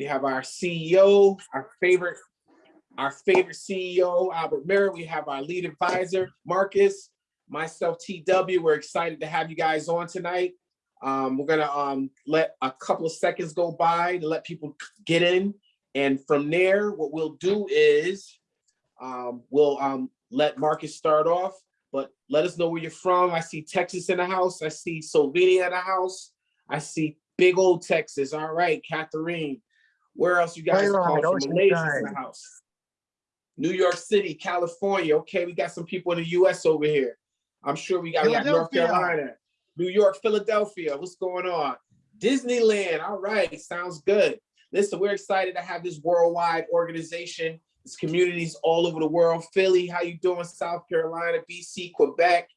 We have our CEO, our favorite, our favorite CEO, Albert Merritt. We have our lead advisor, Marcus, myself, TW. We're excited to have you guys on tonight. Um, we're gonna um, let a couple of seconds go by to let people get in. And from there, what we'll do is um, we'll um, let Marcus start off, but let us know where you're from. I see Texas in the house. I see Slovenia in the house. I see big old Texas. All right, Catherine. Where else you guys Right call from? Malaysia's in the house. New York City, California. Okay, we got some people in the US over here. I'm sure we got, we got North Carolina, New York, Philadelphia. What's going on? Disneyland. All right, sounds good. Listen, we're excited to have this worldwide organization. It's communities all over the world. Philly, how you doing? South Carolina, BC, Quebec,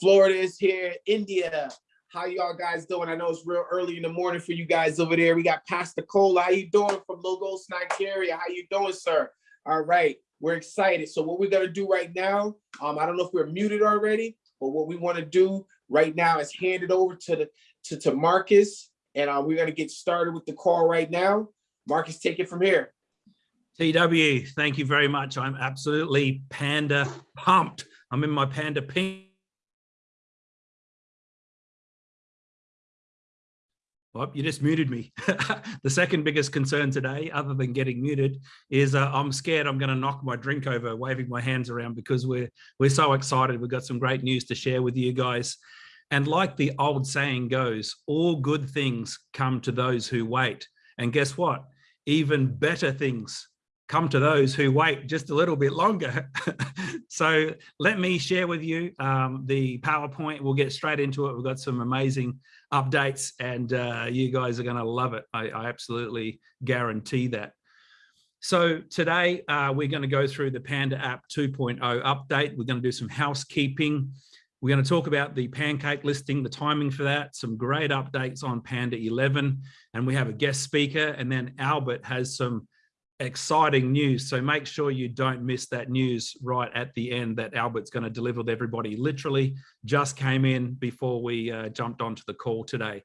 Florida is here, India. How y'all guys doing? I know it's real early in the morning for you guys over there. We got Pastor Cole. How you doing from Lagos, Nigeria? How you doing, sir? All right, we're excited. So what we're gonna do right now, um, I don't know if we're muted already, but what we wanna do right now is hand it over to the to, to Marcus, and uh, we're gonna get started with the call right now. Marcus, take it from here. TW, thank you very much. I'm absolutely panda pumped. I'm in my panda pink. You just muted me. the second biggest concern today, other than getting muted, is uh, I'm scared I'm going to knock my drink over, waving my hands around because we're we're so excited. We've got some great news to share with you guys. And like the old saying goes, all good things come to those who wait. And guess what? Even better things come to those who wait just a little bit longer. so let me share with you um, the PowerPoint. We'll get straight into it. We've got some amazing updates and uh, you guys are going to love it. I, I absolutely guarantee that. So today uh, we're going to go through the Panda app 2.0 update. We're going to do some housekeeping. We're going to talk about the pancake listing, the timing for that, some great updates on Panda 11, and we have a guest speaker, and then Albert has some exciting news. So make sure you don't miss that news right at the end that Albert's going to deliver with everybody. Literally just came in before we uh, jumped onto the call today.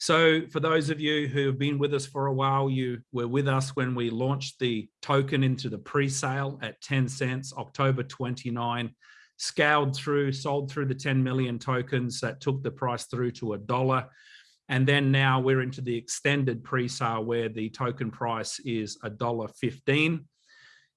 So for those of you who have been with us for a while, you were with us when we launched the token into the pre-sale at 10 cents, October 29, scaled through, sold through the 10 million tokens that took the price through to a dollar. And then now we're into the extended pre-sale where the token price is $1.15.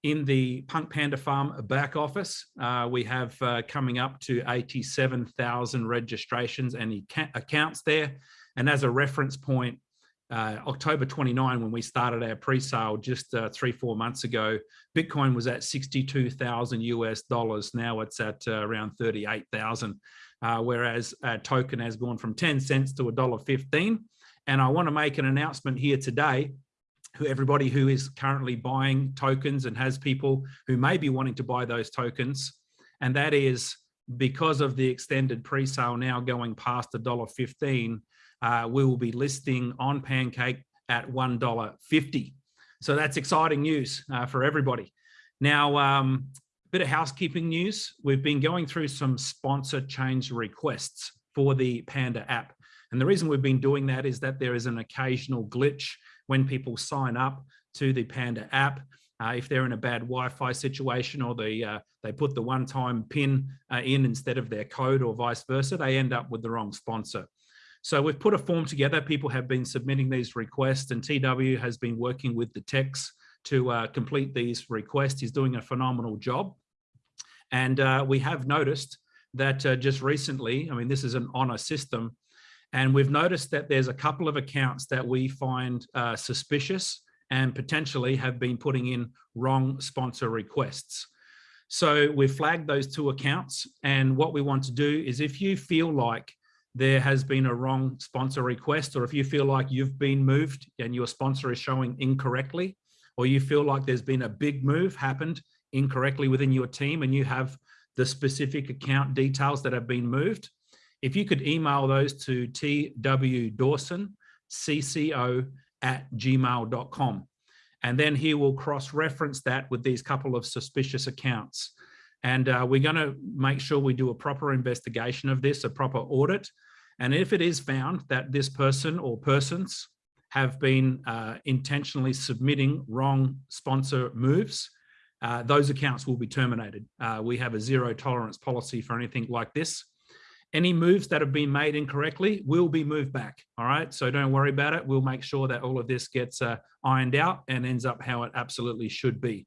In the Punk Panda Farm back office, uh, we have uh, coming up to 87,000 registrations and accounts there. And as a reference point, uh, October 29, when we started our pre-sale just uh, three, four months ago, Bitcoin was at 62,000 US dollars. Now it's at uh, around 38,000 uh, whereas a token has gone from 10 cents to $1.15. And I want to make an announcement here today who everybody who is currently buying tokens and has people who may be wanting to buy those tokens. And that is because of the extended pre-sale now going past $1.15, uh, we will be listing on Pancake at $1.50. So that's exciting news uh, for everybody. Now, um, bit of housekeeping news. We've been going through some sponsor change requests for the Panda app. And the reason we've been doing that is that there is an occasional glitch when people sign up to the Panda app. Uh, if they're in a bad Wi-Fi situation or they, uh, they put the one-time PIN uh, in instead of their code or vice versa, they end up with the wrong sponsor. So we've put a form together. People have been submitting these requests and TW has been working with the techs to uh, complete these requests. He's doing a phenomenal job. And uh, we have noticed that uh, just recently, I mean, this is an honor system, and we've noticed that there's a couple of accounts that we find uh, suspicious and potentially have been putting in wrong sponsor requests. So we've flagged those two accounts. And what we want to do is if you feel like there has been a wrong sponsor request, or if you feel like you've been moved and your sponsor is showing incorrectly, or you feel like there's been a big move happened incorrectly within your team and you have the specific account details that have been moved, if you could email those to twdawson, cco at gmail.com. And then he will cross-reference that with these couple of suspicious accounts. And uh, we're going to make sure we do a proper investigation of this, a proper audit. And if it is found that this person or persons have been uh, intentionally submitting wrong sponsor moves, uh, those accounts will be terminated. Uh, we have a zero tolerance policy for anything like this. Any moves that have been made incorrectly will be moved back. All right, so don't worry about it. We'll make sure that all of this gets uh, ironed out and ends up how it absolutely should be.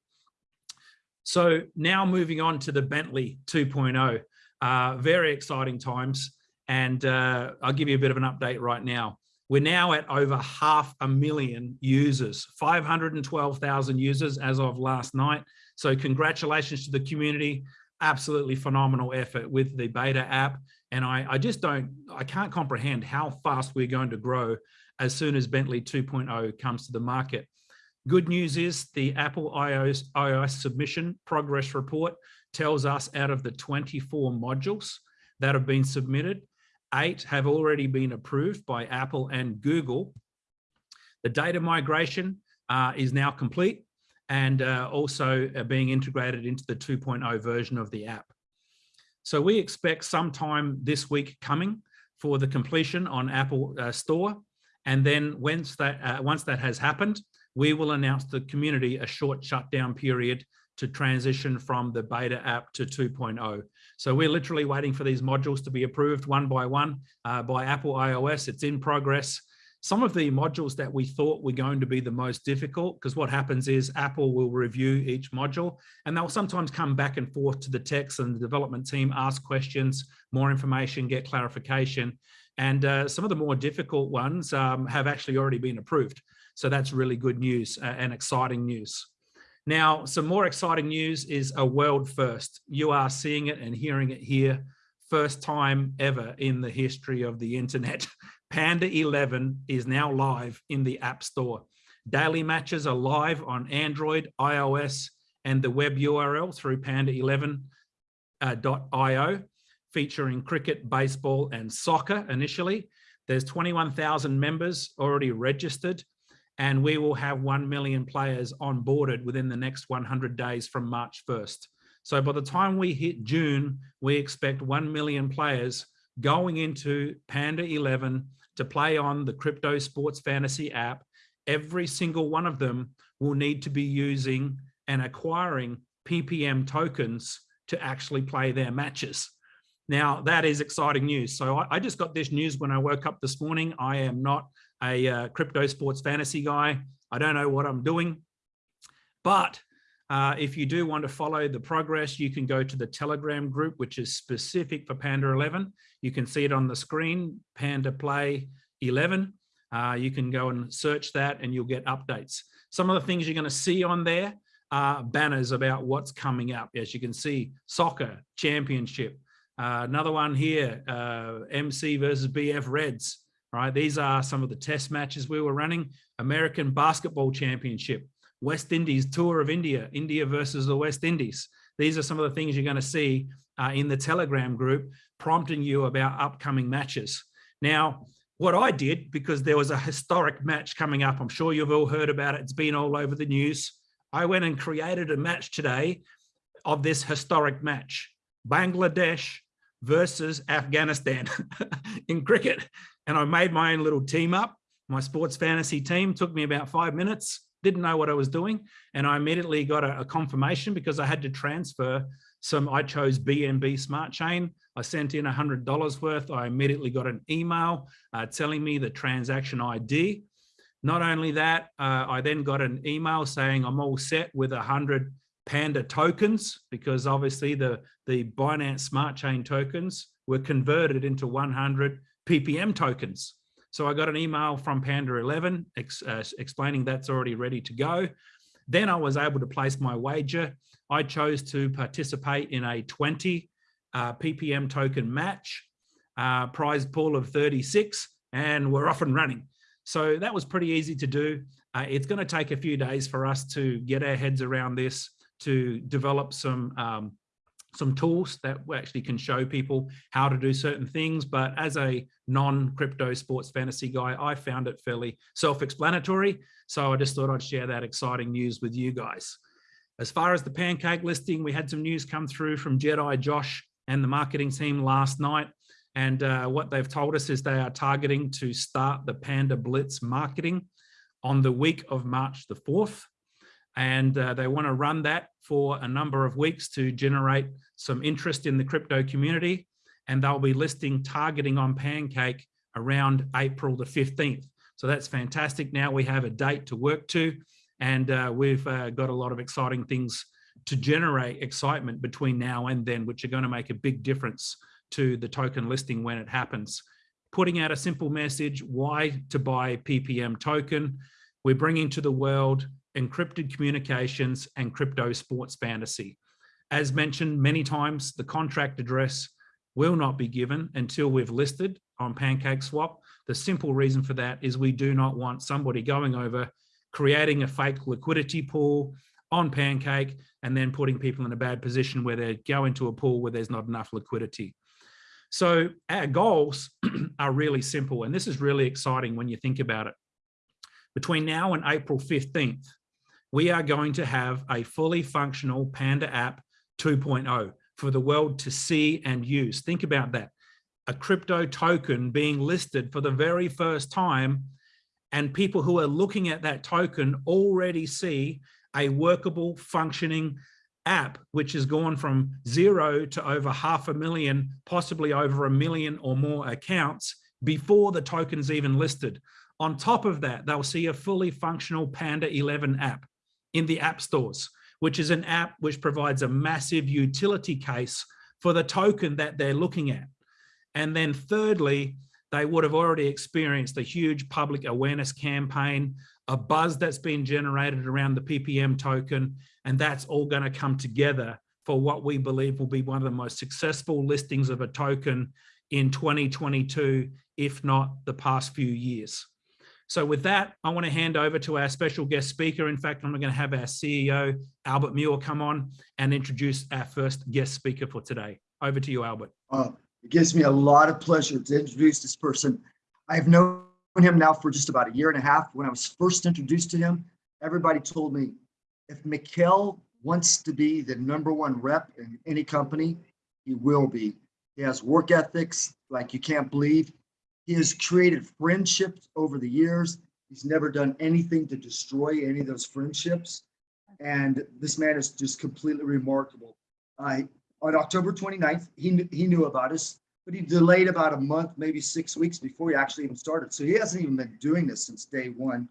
So now moving on to the Bentley 2.0, uh, very exciting times. And uh, I'll give you a bit of an update right now. We're now at over half a million users, 512,000 users as of last night. So congratulations to the community. Absolutely phenomenal effort with the beta app. And I, I just don't, I can't comprehend how fast we're going to grow as soon as Bentley 2.0 comes to the market. Good news is the Apple iOS, iOS submission progress report tells us out of the 24 modules that have been submitted, eight have already been approved by Apple and Google. The data migration uh, is now complete and uh, also uh, being integrated into the 2.0 version of the app. So we expect sometime this week coming for the completion on Apple uh, Store. And then once that, uh, once that has happened, we will announce the community a short shutdown period to transition from the beta app to 2.0. So we're literally waiting for these modules to be approved one by one uh, by Apple iOS. It's in progress. Some of the modules that we thought were going to be the most difficult, because what happens is Apple will review each module and they'll sometimes come back and forth to the techs and the development team, ask questions, more information, get clarification. And uh, some of the more difficult ones um, have actually already been approved. So that's really good news uh, and exciting news. Now, some more exciting news is a world first. You are seeing it and hearing it here. First time ever in the history of the internet. Panda 11 is now live in the App Store. Daily matches are live on Android, iOS, and the web URL through panda11.io, uh, featuring cricket, baseball, and soccer initially. There's 21,000 members already registered and we will have 1 million players onboarded within the next 100 days from March 1st. So by the time we hit June, we expect 1 million players going into Panda 11 to play on the Crypto Sports Fantasy app. Every single one of them will need to be using and acquiring PPM tokens to actually play their matches. Now, that is exciting news. So I, I, just got this news when I woke up this morning. I am not a uh, crypto sports fantasy guy. I don't know what I'm doing, but uh, if you do want to follow the progress, you can go to the Telegram group, which is specific for Panda 11. You can see it on the screen, Panda Play 11. Uh, you can go and search that and you'll get updates. Some of the things you're going to see on there are banners about what's coming up. As you can see, soccer championship. Uh, another one here, uh, MC versus BF Reds right? These are some of the test matches we were running. American Basketball Championship, West Indies Tour of India, India versus the West Indies. These are some of the things you're going to see uh, in the Telegram group prompting you about upcoming matches. Now, what I did, because there was a historic match coming up, I'm sure you've all heard about it, it's been all over the news. I went and created a match today of this historic match, Bangladesh versus Afghanistan in cricket. And I made my own little team up. My sports fantasy team took me about five minutes, didn't know what I was doing. And I immediately got a, a confirmation because I had to transfer some, I chose BNB Smart Chain. I sent in $100 worth. I immediately got an email uh, telling me the transaction ID. Not only that, uh, I then got an email saying I'm all set with 100 Panda tokens because obviously the, the Binance Smart Chain tokens were converted into 100 PPM tokens. So I got an email from Panda 11 ex, uh, explaining that's already ready to go. Then I was able to place my wager. I chose to participate in a 20 uh, PPM token match, uh, prize pool of 36, and we're off and running. So that was pretty easy to do. Uh, it's going to take a few days for us to get our heads around this, to develop some um, some tools that actually can show people how to do certain things. But as a non-crypto sports fantasy guy, I found it fairly self-explanatory. So I just thought I'd share that exciting news with you guys. As far as the pancake listing, we had some news come through from Jedi Josh and the marketing team last night. And uh, what they've told us is they are targeting to start the Panda Blitz marketing on the week of March the 4th. And uh, they want to run that for a number of weeks to generate some interest in the crypto community. And they'll be listing targeting on Pancake around April the 15th. So that's fantastic. Now we have a date to work to, and uh, we've uh, got a lot of exciting things to generate excitement between now and then, which are going to make a big difference to the token listing when it happens. Putting out a simple message, why to buy PPM token. We're bringing to the world encrypted communications and crypto sports fantasy. As mentioned many times, the contract address will not be given until we've listed on PancakeSwap. The simple reason for that is we do not want somebody going over, creating a fake liquidity pool on Pancake, and then putting people in a bad position where they go into a pool where there's not enough liquidity. So our goals are really simple, and this is really exciting when you think about it. Between now and April 15th, we are going to have a fully functional Panda app 2.0 for the world to see and use. Think about that. A crypto token being listed for the very first time and people who are looking at that token already see a workable functioning app, which has gone from zero to over half a million, possibly over a million or more accounts before the token's even listed. On top of that, they'll see a fully functional Panda 11 app in the app stores, which is an app which provides a massive utility case for the token that they're looking at. And then thirdly, they would have already experienced a huge public awareness campaign, a buzz that's been generated around the PPM token, and that's all going to come together for what we believe will be one of the most successful listings of a token in 2022, if not the past few years. So with that, I want to hand over to our special guest speaker. In fact, I'm going to have our CEO, Albert Muir, come on and introduce our first guest speaker for today. Over to you, Albert. Uh, it gives me a lot of pleasure to introduce this person. I've known him now for just about a year and a half. When I was first introduced to him, everybody told me, if Mikkel wants to be the number one rep in any company, he will be. He has work ethics like you can't believe. He has created friendships over the years. He's never done anything to destroy any of those friendships. And this man is just completely remarkable. On October 29th, he, knew, he knew about us, but he delayed about a month, maybe six weeks before he actually even started. So he hasn't even been doing this since day one.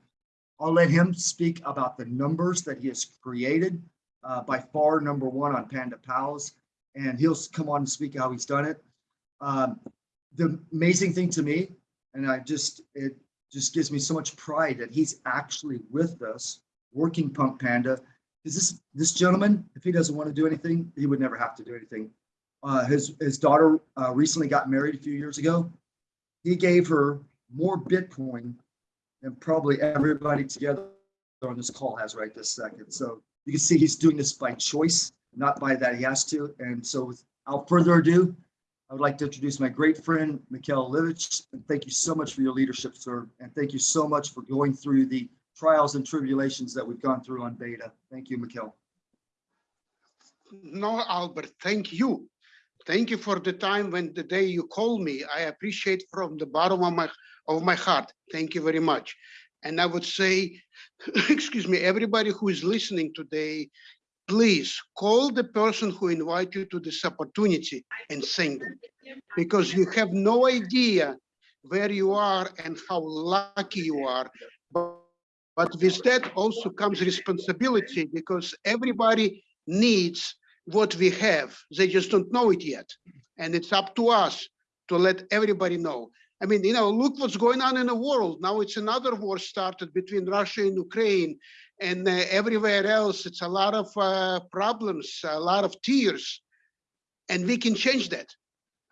I'll let him speak about the numbers that he has created. Uh, by far number one on Panda Pals, and he'll come on and speak how he's done it. Um, the amazing thing to me, and I just, it just gives me so much pride that he's actually with us working Punk Panda. Is this, this gentleman, if he doesn't want to do anything, he would never have to do anything. Uh, his, his daughter uh, recently got married a few years ago. He gave her more Bitcoin than probably everybody together on this call has right this second. So you can see he's doing this by choice, not by that he has to. And so without further ado, I would like to introduce my great friend, Mikhail Livich, and thank you so much for your leadership, sir. And thank you so much for going through the trials and tribulations that we've gone through on beta. Thank you, Mikhail. No, Albert, thank you. Thank you for the time when the day you called me. I appreciate from the bottom of my of my heart. Thank you very much. And I would say, excuse me, everybody who is listening today, please call the person who invited you to this opportunity and thank them because you have no idea where you are and how lucky you are. But, but with that also comes responsibility because everybody needs what we have. They just don't know it yet. And it's up to us to let everybody know I mean, you know, look what's going on in the world. Now it's another war started between Russia and Ukraine and uh, everywhere else. It's a lot of uh, problems, a lot of tears, and we can change that.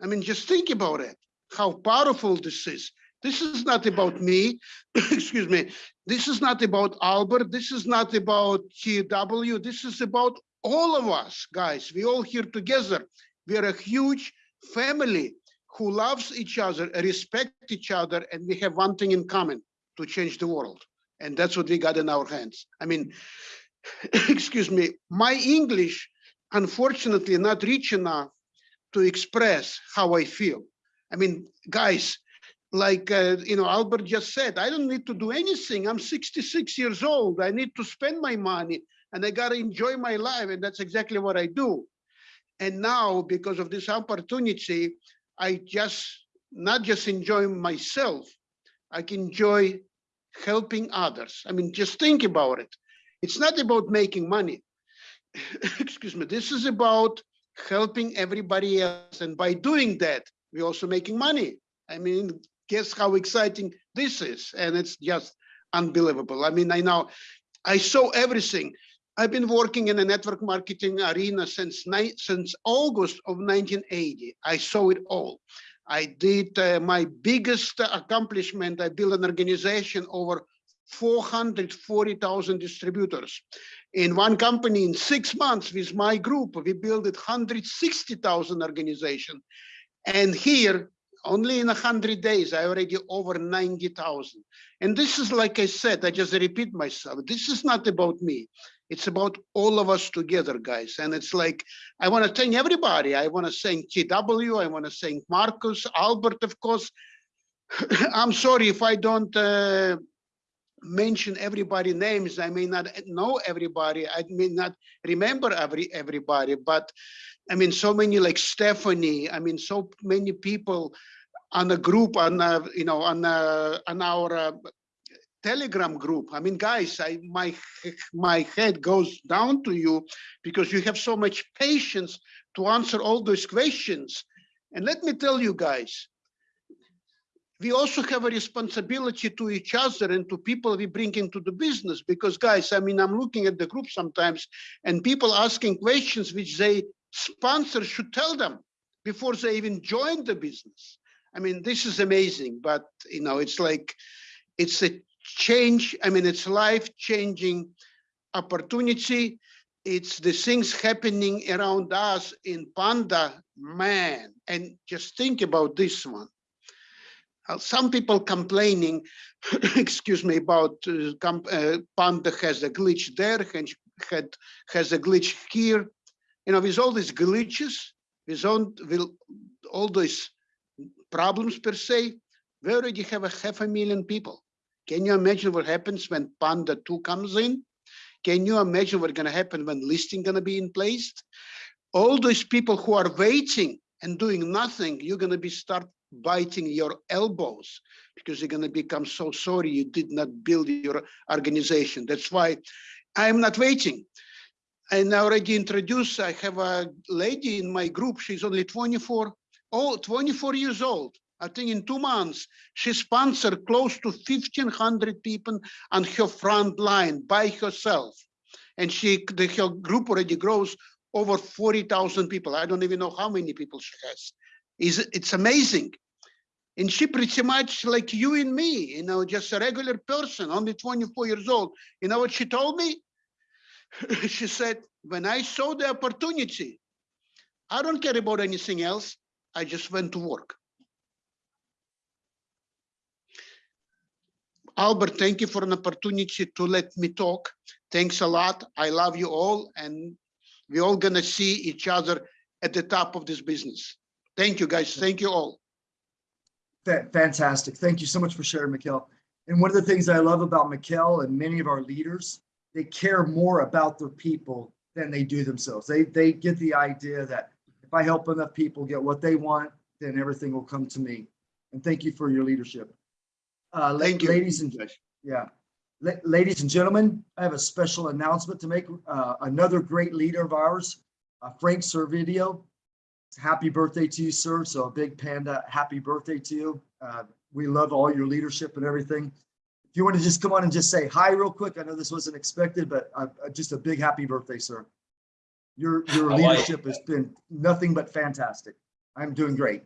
I mean, just think about it, how powerful this is. This is not about me, excuse me. This is not about Albert. This is not about TW. This is about all of us, guys. We all here together. We are a huge family who loves each other, respect each other, and we have one thing in common, to change the world. And that's what we got in our hands. I mean, excuse me, my English, unfortunately, not rich enough to express how I feel. I mean, guys, like, uh, you know, Albert just said, I don't need to do anything. I'm 66 years old. I need to spend my money and I gotta enjoy my life. And that's exactly what I do. And now, because of this opportunity, I just, not just enjoy myself, I can enjoy helping others. I mean, just think about it. It's not about making money. Excuse me, this is about helping everybody else. And by doing that, we're also making money. I mean, guess how exciting this is. And it's just unbelievable. I mean, I know I saw everything. I've been working in the network marketing arena since since August of 1980. I saw it all. I did uh, my biggest accomplishment. I built an organization over 440,000 distributors. In one company, in six months with my group, we built it 160,000 organization. And here, only in 100 days, I already over 90,000. And this is, like I said, I just repeat myself, this is not about me. It's about all of us together, guys. And it's like, I want to thank everybody. I want to thank TW. I want to thank Marcus, Albert, of course. I'm sorry if I don't uh, mention everybody names. I may not know everybody. I may not remember every everybody, but I mean, so many like Stephanie. I mean, so many people on a group on uh, you know on on our uh, telegram group. I mean guys i my my head goes down to you because you have so much patience to answer all those questions. And let me tell you guys we also have a responsibility to each other and to people we bring into the business because guys i mean i'm looking at the group sometimes and people asking questions which they sponsors should tell them before they even join the business. I mean this is amazing but you know it's like it's a change i mean it's life changing opportunity. It's the things happening around us in panda man. And just think about this one. Uh, some people complaining excuse me about uh, uh, panda has a glitch there had has a glitch here. You know with all these glitches with all, with all these problems per se we already have a half a million people can you imagine what happens when Panda 2 comes in? Can you imagine what's going to happen when listing going to be in place? All those people who are waiting and doing nothing, you're going to be start biting your elbows because you're going to become so sorry you did not build your organization. That's why I'm not waiting. And I already introduced, I have a lady in my group, she's only 24, oh, 24 years old. I think in two months, she sponsored close to 1,500 people on her front line by herself. And she, the, her group already grows over 40,000 people. I don't even know how many people she has. Is It's amazing. And she pretty much like you and me, you know, just a regular person, only 24 years old. You know what she told me? she said, when I saw the opportunity, I don't care about anything else. I just went to work. Albert, thank you for an opportunity to let me talk. Thanks a lot. I love you all, and we're all gonna see each other at the top of this business. Thank you, guys. Thank you all. Fa- Fantastic. Thank you so much for sharing, Mikhail. And one of the things I love about Mikhail and many of our leaders, they care more about their people than they do themselves. They, they get the idea that if I help enough people get what they want, then everything will come to me. And thank you for your leadership. Uh, Thank you. ladies and, yeah. La- Ladies and gentlemen, I have a special announcement to make. Uh, Another great leader of ours, uh, Frank Servideo. Happy birthday to you, sir. So a big panda, happy birthday to you. Uh, We love all your leadership and everything. If you want to just come on and just say hi real quick, I know this wasn't expected, but uh, uh, just a big happy birthday, sir. Your, your I like leadership has been nothing but fantastic. I'm doing great.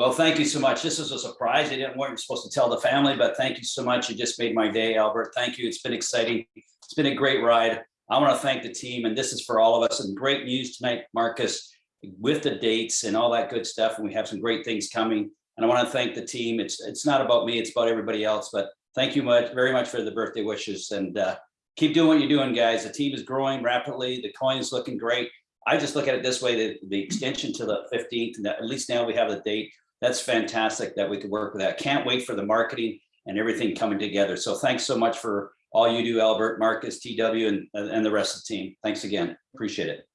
Well, thank you so much. This is a surprise. I didn't weren't supposed to tell the family, but thank you so much. You just made my day, Albert. Thank you. It's been exciting. It's been a great ride. I want to thank the team, and this is for all of us. And great news tonight, Marcus, with the dates and all that good stuff. And we have some great things coming. And I want to thank the team. It's it's not about me. It's about everybody else. But thank you much, very much for the birthday wishes. And uh, keep doing what you're doing, guys. The team is growing rapidly. The coin is looking great. I just look at it this way: the, the extension to the 15th, and at least now we have the date. That's fantastic that we could work with that. Can't wait for the marketing and everything coming together. So thanks so much for all you do, Albert, Marcus, TW, and, and the rest of the team. Thanks again. Appreciate it.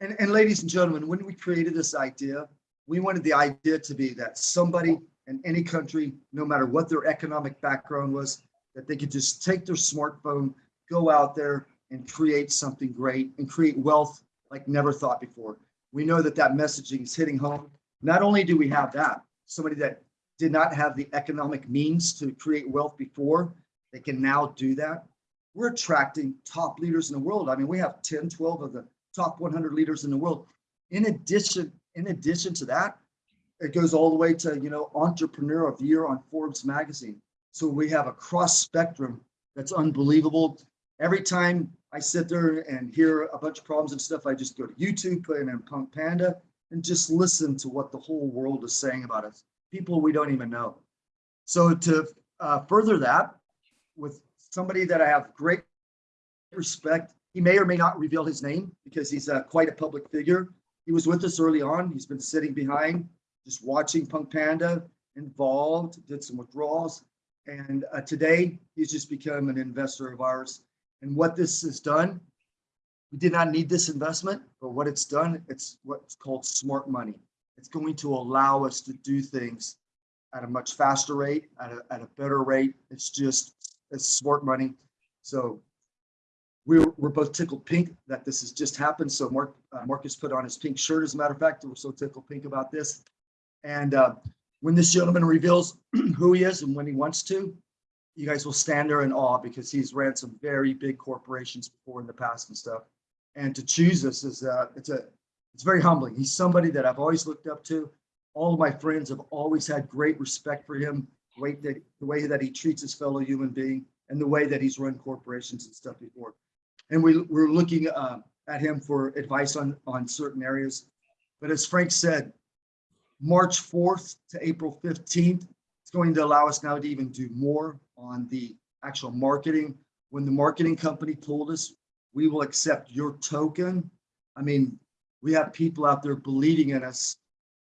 And, and ladies and gentlemen, when we created this idea, we wanted the idea to be that somebody in any country, no matter what their economic background was, that they could just take their smartphone, go out there and create something great and create wealth like never thought before. We know that that messaging is hitting home. Not only do we have that, somebody that did not have the economic means to create wealth before, they can now do that. We're attracting top leaders in the world. I mean, we have 10, 12 of the top 100 leaders in the world. In addition, in addition to that, it goes all the way to, you know, entrepreneur of the year on Forbes magazine. So we have a cross spectrum that's unbelievable. Every time I sit there and hear a bunch of problems and stuff, I just go to YouTube, put in Punk Panda and just listen to what the whole world is saying about us. People we don't even know. So to uh, further that with somebody that I have great respect, he may or may not reveal his name because he's uh, quite a public figure. He was with us early on. He's been sitting behind, just watching Punk Panda, involved, did some withdrawals. And uh, today he's just become an investor of ours. And what this has done, we did not need this investment, but what it's done, it's what's called smart money. It's going to allow us to do things at a much faster rate, at a, at a better rate. It's just, it's smart money. So we're, we're both tickled pink that this has just happened. So Mark, uh, Marcus put on his pink shirt, as a matter of fact, we're so tickled pink about this. And uh, when this gentleman reveals who he is and when he wants to, you guys will stand there in awe because he's ran some very big corporations before in the past and stuff. And to choose this is uh, it's a it's very humbling. He's somebody that I've always looked up to. All of my friends have always had great respect for him, the way that the way that he treats his fellow human being, and the way that he's run corporations and stuff before. And we we're looking uh, at him for advice on on certain areas. But as Frank said, March 4th to April 15th, it's going to allow us now to even do more on the actual marketing. When the marketing company told us, we will accept your token. I mean, we have people out there believing in us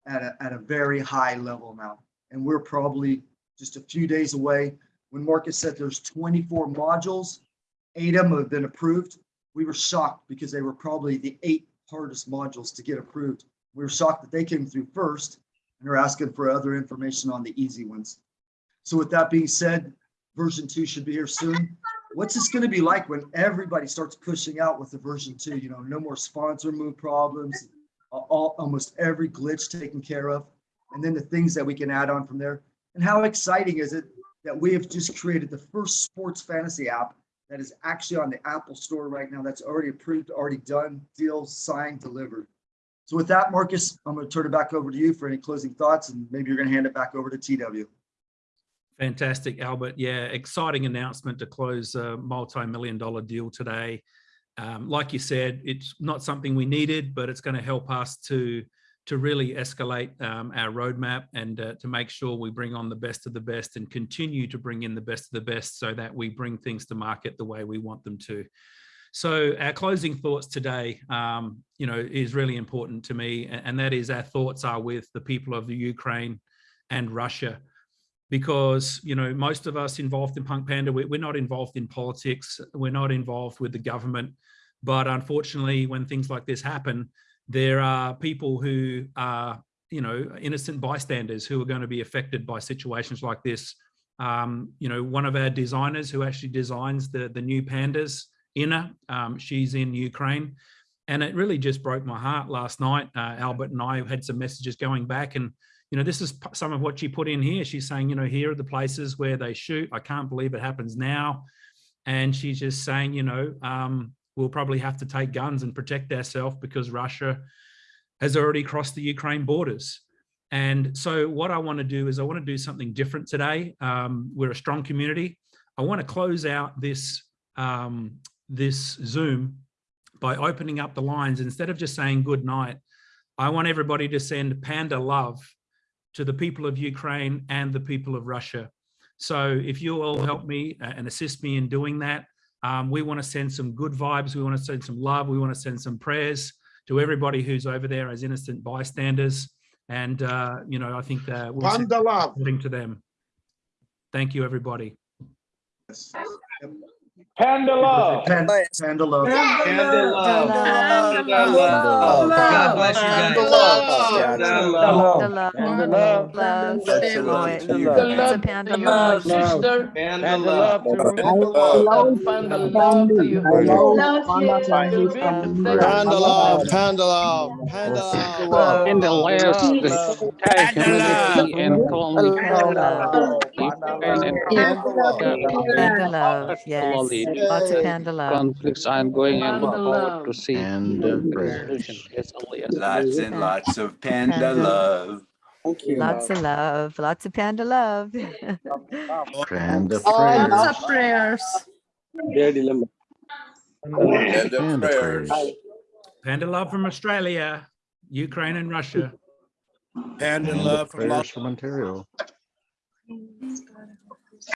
at a, at a very high level now. And we're probably just a few days away. When Marcus said there's 24 modules, eight of them have been approved. We were shocked because they were probably the eight hardest modules to get approved. We were shocked that they came through first and are asking for other information on the easy ones. So with that being said, version two should be here soon. What's this going to be like when everybody starts pushing out with the version two? You know, no more sponsor move problems, all, almost every glitch taken care of, and then the things that we can add on from there. And how exciting is it that we have just created the first sports fantasy app that is actually on the Apple store right now. That's already approved, already done, deal signed, delivered. So with that, Marcus, I'm going to turn it back over to you for any closing thoughts, and maybe you're going to hand it back over to TW. Fantastic, Albert. Yeah, exciting announcement to close a multi-million dollar deal today. Um, like you said, it's not something we needed, but it's going to help us to to really escalate um, our roadmap and uh, to make sure we bring on the best of the best and continue to bring in the best of the best so that we bring things to market the way we want them to. So our closing thoughts today, um, you know, is really important to me, and that is our thoughts are with the people of the Ukraine and Russia because you know most of us involved in punk panda we're not involved in politics we're not involved with the government. But unfortunately when things like this happen there are people who are you know innocent bystanders who are going to be affected by situations like this. Um, you know one of our designers who actually designs the the new pandas Inna, um, she's in Ukraine. And it really just broke my heart last night. Uh, Albert and I had some messages going back and you know, this is some of what she put in here. She's saying, you know, here are the places where they shoot. I can't believe it happens now. And she's just saying, you know, um, we'll probably have to take guns and protect ourselves because Russia has already crossed the Ukraine borders. And so what I want to do is I want to do something different today. Um, we're a strong community. I want to close out this, um, this Zoom by opening up the lines. Instead of just saying good night, I want everybody to send panda love to the people of Ukraine and the people of Russia. So if you all help me uh, and assist me in doing that, um, we want to send some good vibes. We want to send some love. We want to send some prayers to everybody who's over there as innocent bystanders. And, uh, you know, I think that we'll send Panda love. something to them. Thank you, everybody. Panda love. Pan- Panda love. God bless you guys. Panda love. The love, Panda love. love, That's boy. love to you. It's a panda love. sister. Panda love to you. Panda love to you. Panda love, panda love, panda love. In the last entire humanity and colony Panda love, yes. Lots of panda love. conflicts ongoing and look forward to see And the resolution as early as Lots and lots of panda Panda. love. Lots of love, lots of panda love. Panda oh, Lots of prayers. Panda prayers. Panda love from Australia, Ukraine and Russia. Panda love from prayers from Ontario. Спасибо.